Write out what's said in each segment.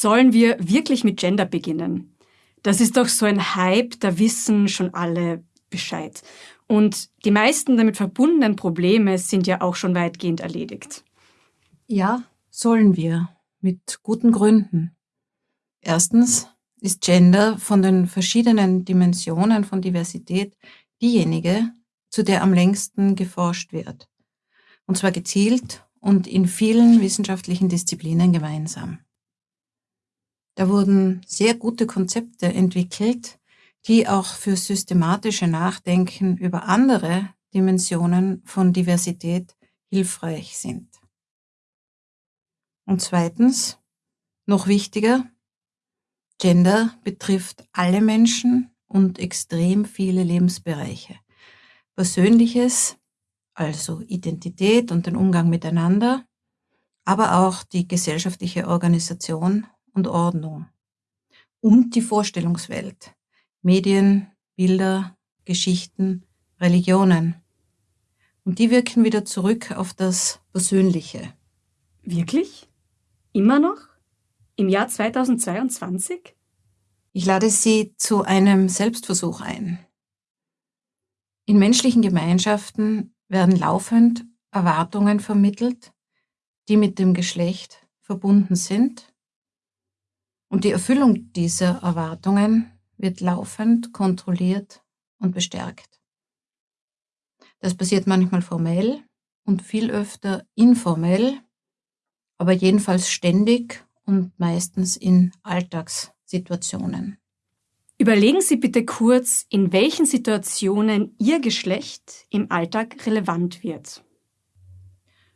Sollen wir wirklich mit Gender beginnen? Das ist doch so ein Hype, da wissen schon alle Bescheid. Und die meisten damit verbundenen Probleme sind ja auch schon weitgehend erledigt. Ja, sollen wir. Mit guten Gründen. Erstens ist Gender von den verschiedenen Dimensionen von Diversität diejenige, zu der am längsten geforscht wird. Und zwar gezielt und in vielen wissenschaftlichen Disziplinen gemeinsam. Da wurden sehr gute Konzepte entwickelt, die auch für systematische Nachdenken über andere Dimensionen von Diversität hilfreich sind. Und zweitens, noch wichtiger, Gender betrifft alle Menschen und extrem viele Lebensbereiche. Persönliches, also Identität und den Umgang miteinander, aber auch die gesellschaftliche Organisation und Ordnung und die Vorstellungswelt, Medien, Bilder, Geschichten, Religionen. Und die wirken wieder zurück auf das Persönliche. Wirklich? Immer noch? Im Jahr 2022? Ich lade Sie zu einem Selbstversuch ein. In menschlichen Gemeinschaften werden laufend Erwartungen vermittelt, die mit dem Geschlecht verbunden sind. Und die Erfüllung dieser Erwartungen wird laufend kontrolliert und bestärkt. Das passiert manchmal formell und viel öfter informell, aber jedenfalls ständig und meistens in Alltagssituationen. Überlegen Sie bitte kurz, in welchen Situationen Ihr Geschlecht im Alltag relevant wird.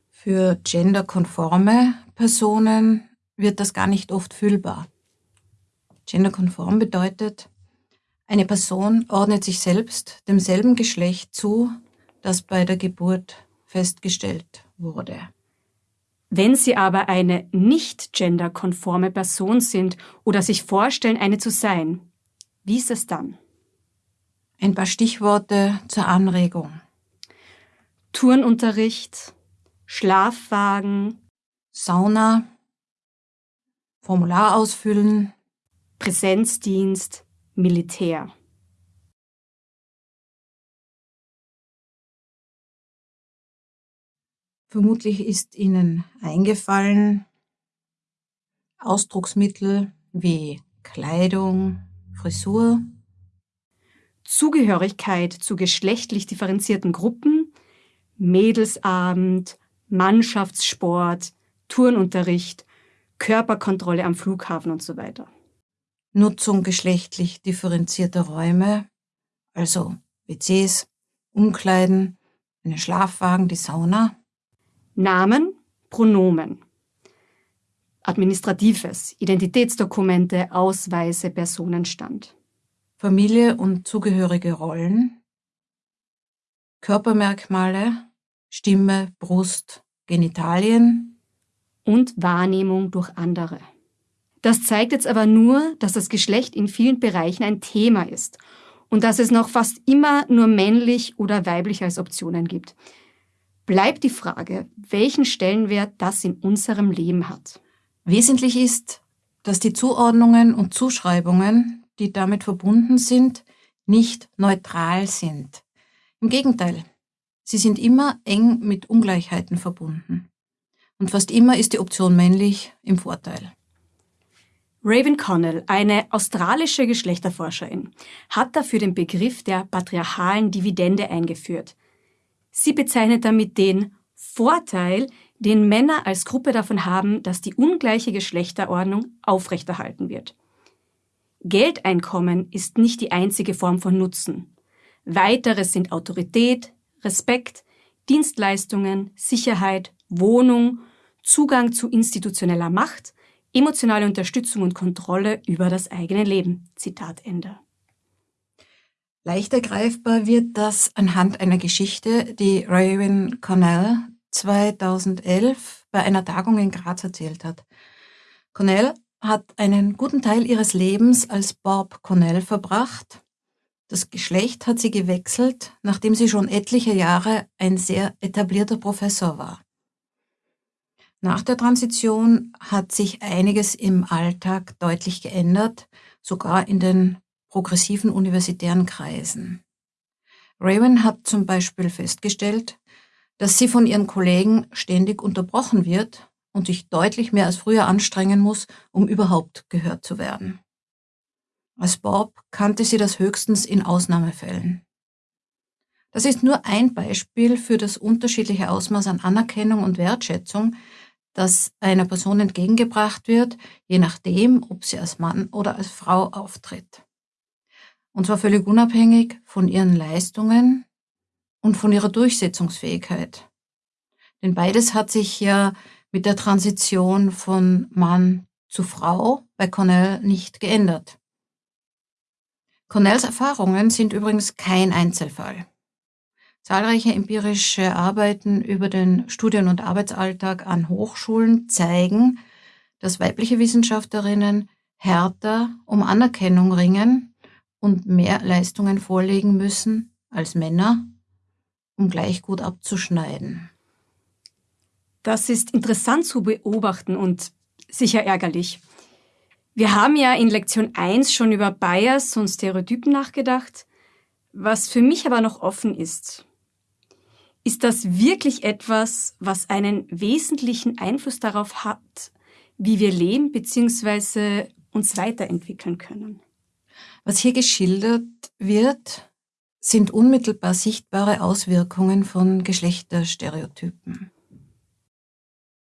Für genderkonforme Personen wird das gar nicht oft fühlbar. Genderkonform bedeutet, eine Person ordnet sich selbst demselben Geschlecht zu, das bei der Geburt festgestellt wurde. Wenn Sie aber eine nicht genderkonforme Person sind oder sich vorstellen, eine zu sein, wie ist es dann? Ein paar Stichworte zur Anregung. Turnunterricht, Schlafwagen, Sauna, Formular ausfüllen, Präsenzdienst, Militär. Vermutlich ist Ihnen eingefallen, Ausdrucksmittel wie Kleidung, Frisur, Zugehörigkeit zu geschlechtlich differenzierten Gruppen, Mädelsabend, Mannschaftssport, Turnunterricht, Körperkontrolle am Flughafen und so weiter. Nutzung geschlechtlich differenzierter Räume, also WCs, Umkleiden, einen Schlafwagen, die Sauna. Namen, Pronomen. Administratives, Identitätsdokumente, Ausweise, Personenstand. Familie und zugehörige Rollen. Körpermerkmale, Stimme, Brust, Genitalien. Und Wahrnehmung durch andere. Das zeigt jetzt aber nur, dass das Geschlecht in vielen Bereichen ein Thema ist und dass es noch fast immer nur männlich oder weiblich als Optionen gibt. Bleibt die Frage, welchen Stellenwert das in unserem Leben hat. Wesentlich ist, dass die Zuordnungen und Zuschreibungen, die damit verbunden sind, nicht neutral sind. Im Gegenteil, sie sind immer eng mit Ungleichheiten verbunden. Und fast immer ist die Option männlich im Vorteil. Raven Connell, eine australische Geschlechterforscherin, hat dafür den Begriff der patriarchalen Dividende eingeführt. Sie bezeichnet damit den Vorteil, den Männer als Gruppe davon haben, dass die ungleiche Geschlechterordnung aufrechterhalten wird. Geldeinkommen ist nicht die einzige Form von Nutzen. Weiteres sind Autorität, Respekt, Dienstleistungen, Sicherheit, Wohnung, Zugang zu institutioneller Macht, emotionale Unterstützung und Kontrolle über das eigene Leben. Zitat Ende. Leichter greifbar wird das anhand einer Geschichte, die Raven Cornell 2011 bei einer Tagung in Graz erzählt hat. Cornell hat einen guten Teil ihres Lebens als Bob Cornell verbracht. Das Geschlecht hat sie gewechselt, nachdem sie schon etliche Jahre ein sehr etablierter Professor war. Nach der Transition hat sich einiges im Alltag deutlich geändert, sogar in den progressiven universitären Kreisen. Raven hat zum Beispiel festgestellt, dass sie von ihren Kollegen ständig unterbrochen wird und sich deutlich mehr als früher anstrengen muss, um überhaupt gehört zu werden. Als Bob kannte sie das höchstens in Ausnahmefällen. Das ist nur ein Beispiel für das unterschiedliche Ausmaß an Anerkennung und Wertschätzung, das einer Person entgegengebracht wird, je nachdem, ob sie als Mann oder als Frau auftritt. Und zwar völlig unabhängig von ihren Leistungen und von ihrer Durchsetzungsfähigkeit. Denn beides hat sich ja mit der Transition von Mann zu Frau bei Cornell nicht geändert. Cornells Erfahrungen sind übrigens kein Einzelfall. Zahlreiche empirische Arbeiten über den Studien- und Arbeitsalltag an Hochschulen zeigen, dass weibliche Wissenschaftlerinnen härter um Anerkennung ringen und mehr Leistungen vorlegen müssen als Männer, um gleich gut abzuschneiden. Das ist interessant zu beobachten und sicher ärgerlich. Wir haben ja in Lektion 1 schon über Bias und Stereotypen nachgedacht. Was für mich aber noch offen ist, ist das wirklich etwas, was einen wesentlichen Einfluss darauf hat, wie wir leben bzw. uns weiterentwickeln können? Was hier geschildert wird, sind unmittelbar sichtbare Auswirkungen von Geschlechterstereotypen.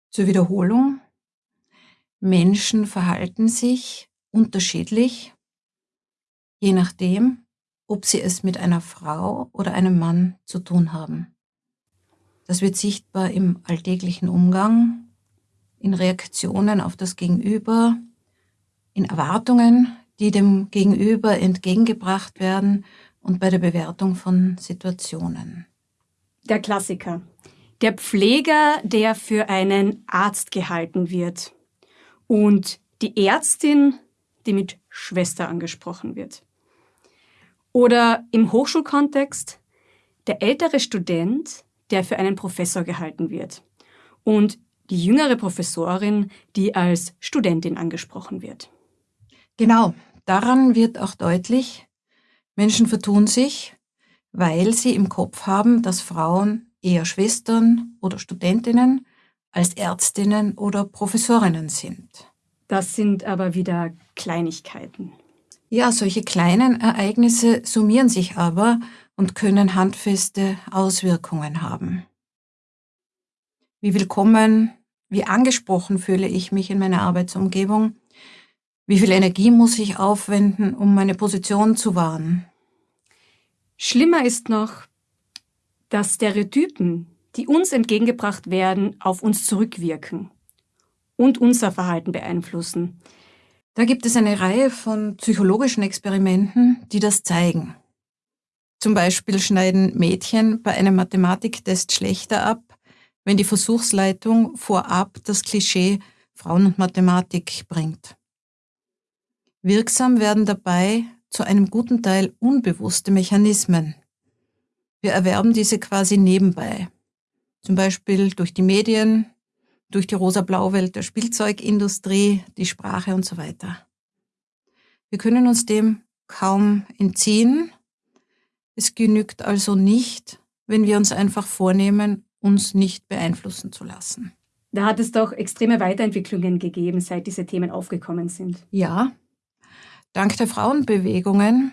Zur Wiederholung. Menschen verhalten sich unterschiedlich, je nachdem, ob sie es mit einer Frau oder einem Mann zu tun haben. Das wird sichtbar im alltäglichen Umgang, in Reaktionen auf das Gegenüber, in Erwartungen, die dem Gegenüber entgegengebracht werden und bei der Bewertung von Situationen. Der Klassiker. Der Pfleger, der für einen Arzt gehalten wird. Und die Ärztin, die mit Schwester angesprochen wird. Oder im Hochschulkontext der ältere Student, der für einen Professor gehalten wird. Und die jüngere Professorin, die als Studentin angesprochen wird. Genau, daran wird auch deutlich, Menschen vertun sich, weil sie im Kopf haben, dass Frauen eher Schwestern oder Studentinnen als Ärztinnen oder Professorinnen sind. Das sind aber wieder Kleinigkeiten. Ja, solche kleinen Ereignisse summieren sich aber und können handfeste Auswirkungen haben. Wie willkommen, wie angesprochen fühle ich mich in meiner Arbeitsumgebung? Wie viel Energie muss ich aufwenden, um meine Position zu wahren? Schlimmer ist noch, dass Stereotypen, die uns entgegengebracht werden, auf uns zurückwirken und unser Verhalten beeinflussen. Da gibt es eine Reihe von psychologischen Experimenten, die das zeigen. Zum Beispiel schneiden Mädchen bei einem Mathematiktest schlechter ab, wenn die Versuchsleitung vorab das Klischee Frauen und Mathematik bringt. Wirksam werden dabei zu einem guten Teil unbewusste Mechanismen. Wir erwerben diese quasi nebenbei, zum Beispiel durch die Medien, durch die rosa-blau Welt der Spielzeugindustrie, die Sprache und so weiter. Wir können uns dem kaum entziehen es genügt also nicht, wenn wir uns einfach vornehmen, uns nicht beeinflussen zu lassen. Da hat es doch extreme Weiterentwicklungen gegeben, seit diese Themen aufgekommen sind. Ja, dank der Frauenbewegungen,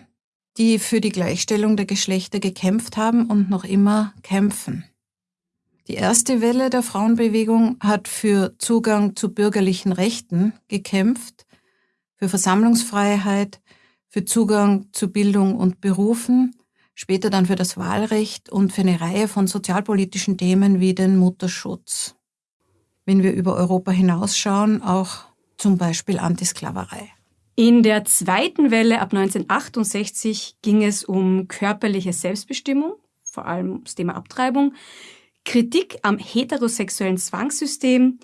die für die Gleichstellung der Geschlechter gekämpft haben und noch immer kämpfen. Die erste Welle der Frauenbewegung hat für Zugang zu bürgerlichen Rechten gekämpft, für Versammlungsfreiheit, für Zugang zu Bildung und Berufen, später dann für das Wahlrecht und für eine Reihe von sozialpolitischen Themen wie den Mutterschutz. Wenn wir über Europa hinausschauen, auch zum Beispiel Antisklaverei. In der zweiten Welle ab 1968 ging es um körperliche Selbstbestimmung, vor allem das Thema Abtreibung, Kritik am heterosexuellen Zwangssystem,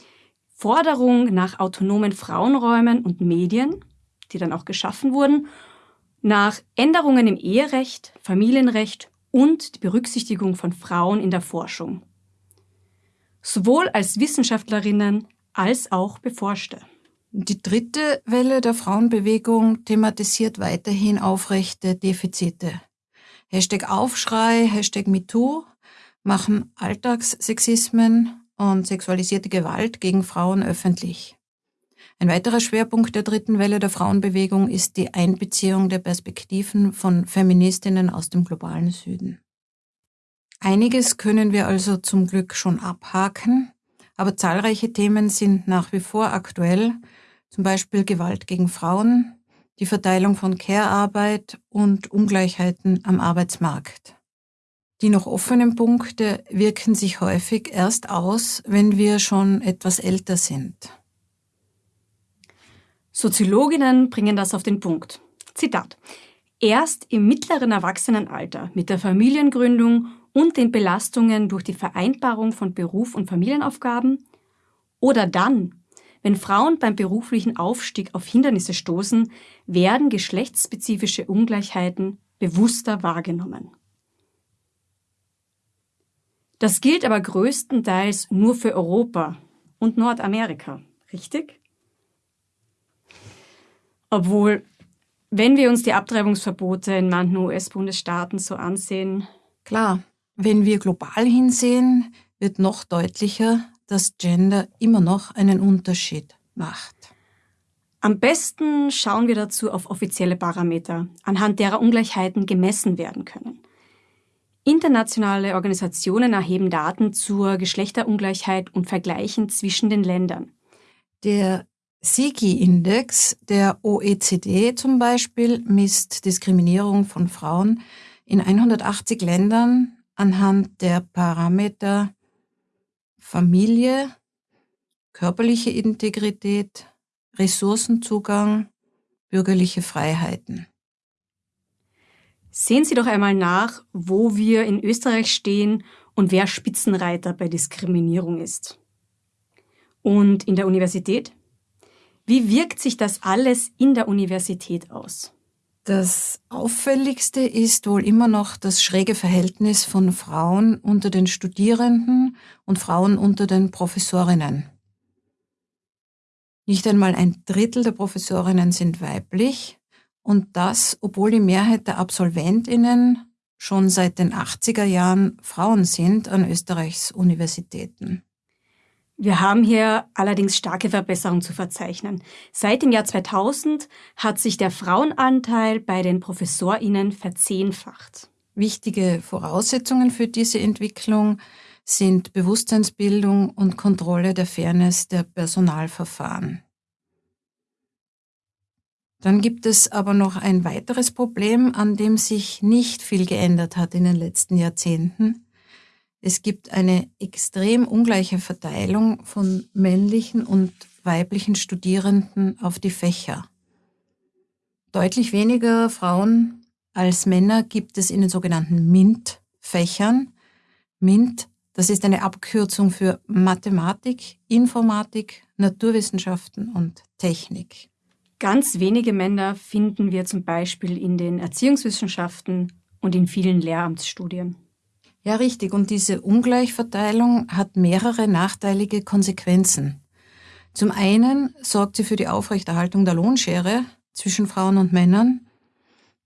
Forderung nach autonomen Frauenräumen und Medien, die dann auch geschaffen wurden, nach Änderungen im Eherecht, Familienrecht und die Berücksichtigung von Frauen in der Forschung. sowohl als Wissenschaftlerinnen als auch Beforschte. Die dritte Welle der Frauenbewegung thematisiert weiterhin aufrechte Defizite. Hashtag Aufschrei, Hashtag MeToo machen Alltagssexismen und sexualisierte Gewalt gegen Frauen öffentlich. Ein weiterer Schwerpunkt der dritten Welle der Frauenbewegung ist die Einbeziehung der Perspektiven von Feministinnen aus dem globalen Süden. Einiges können wir also zum Glück schon abhaken, aber zahlreiche Themen sind nach wie vor aktuell, zum Beispiel Gewalt gegen Frauen, die Verteilung von Care-Arbeit und Ungleichheiten am Arbeitsmarkt. Die noch offenen Punkte wirken sich häufig erst aus, wenn wir schon etwas älter sind. Soziologinnen bringen das auf den Punkt. Zitat. Erst im mittleren Erwachsenenalter mit der Familiengründung und den Belastungen durch die Vereinbarung von Beruf und Familienaufgaben oder dann, wenn Frauen beim beruflichen Aufstieg auf Hindernisse stoßen, werden geschlechtsspezifische Ungleichheiten bewusster wahrgenommen. Das gilt aber größtenteils nur für Europa und Nordamerika, richtig? Obwohl, wenn wir uns die Abtreibungsverbote in manchen US-Bundesstaaten so ansehen. Klar, wenn wir global hinsehen, wird noch deutlicher, dass Gender immer noch einen Unterschied macht. Am besten schauen wir dazu auf offizielle Parameter, anhand derer Ungleichheiten gemessen werden können. Internationale Organisationen erheben Daten zur Geschlechterungleichheit und vergleichen zwischen den Ländern. Der SIGI-Index der OECD zum Beispiel misst Diskriminierung von Frauen in 180 Ländern anhand der Parameter Familie, körperliche Integrität, Ressourcenzugang, bürgerliche Freiheiten. Sehen Sie doch einmal nach, wo wir in Österreich stehen und wer Spitzenreiter bei Diskriminierung ist. Und in der Universität? Wie wirkt sich das alles in der Universität aus? Das auffälligste ist wohl immer noch das schräge Verhältnis von Frauen unter den Studierenden und Frauen unter den Professorinnen. Nicht einmal ein Drittel der Professorinnen sind weiblich und das, obwohl die Mehrheit der Absolventinnen schon seit den 80er Jahren Frauen sind an Österreichs Universitäten. Wir haben hier allerdings starke Verbesserungen zu verzeichnen. Seit dem Jahr 2000 hat sich der Frauenanteil bei den Professorinnen verzehnfacht. Wichtige Voraussetzungen für diese Entwicklung sind Bewusstseinsbildung und Kontrolle der Fairness der Personalverfahren. Dann gibt es aber noch ein weiteres Problem, an dem sich nicht viel geändert hat in den letzten Jahrzehnten. Es gibt eine extrem ungleiche Verteilung von männlichen und weiblichen Studierenden auf die Fächer. Deutlich weniger Frauen als Männer gibt es in den sogenannten MINT-Fächern. MINT, das ist eine Abkürzung für Mathematik, Informatik, Naturwissenschaften und Technik. Ganz wenige Männer finden wir zum Beispiel in den Erziehungswissenschaften und in vielen Lehramtsstudien. Ja, richtig. Und diese Ungleichverteilung hat mehrere nachteilige Konsequenzen. Zum einen sorgt sie für die Aufrechterhaltung der Lohnschere zwischen Frauen und Männern,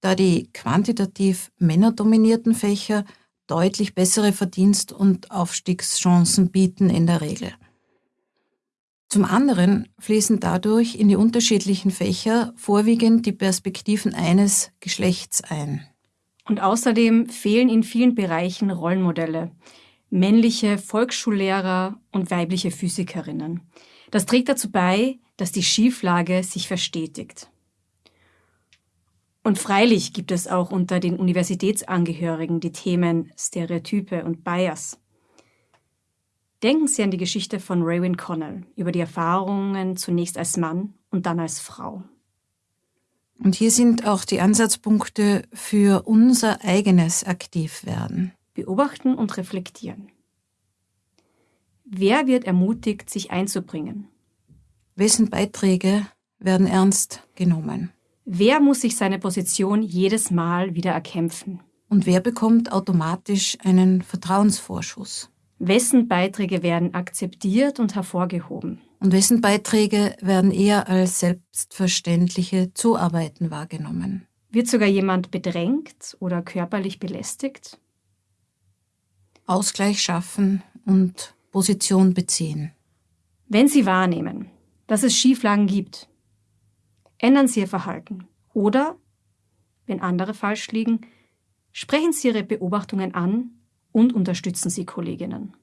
da die quantitativ männerdominierten Fächer deutlich bessere Verdienst- und Aufstiegschancen bieten in der Regel. Zum anderen fließen dadurch in die unterschiedlichen Fächer vorwiegend die Perspektiven eines Geschlechts ein. Und außerdem fehlen in vielen Bereichen Rollenmodelle. Männliche Volksschullehrer und weibliche Physikerinnen. Das trägt dazu bei, dass die Schieflage sich verstetigt. Und freilich gibt es auch unter den Universitätsangehörigen die Themen Stereotype und Bias. Denken Sie an die Geschichte von Raywin Connell über die Erfahrungen zunächst als Mann und dann als Frau. Und hier sind auch die Ansatzpunkte für unser eigenes Aktivwerden. Beobachten und reflektieren. Wer wird ermutigt, sich einzubringen? Wessen Beiträge werden ernst genommen? Wer muss sich seine Position jedes Mal wieder erkämpfen? Und wer bekommt automatisch einen Vertrauensvorschuss? Wessen Beiträge werden akzeptiert und hervorgehoben? Und wessen Beiträge werden eher als selbstverständliche Zuarbeiten wahrgenommen? Wird sogar jemand bedrängt oder körperlich belästigt? Ausgleich schaffen und Position beziehen. Wenn Sie wahrnehmen, dass es Schieflagen gibt, ändern Sie Ihr Verhalten. Oder, wenn andere falsch liegen, sprechen Sie Ihre Beobachtungen an und unterstützen Sie Kolleginnen.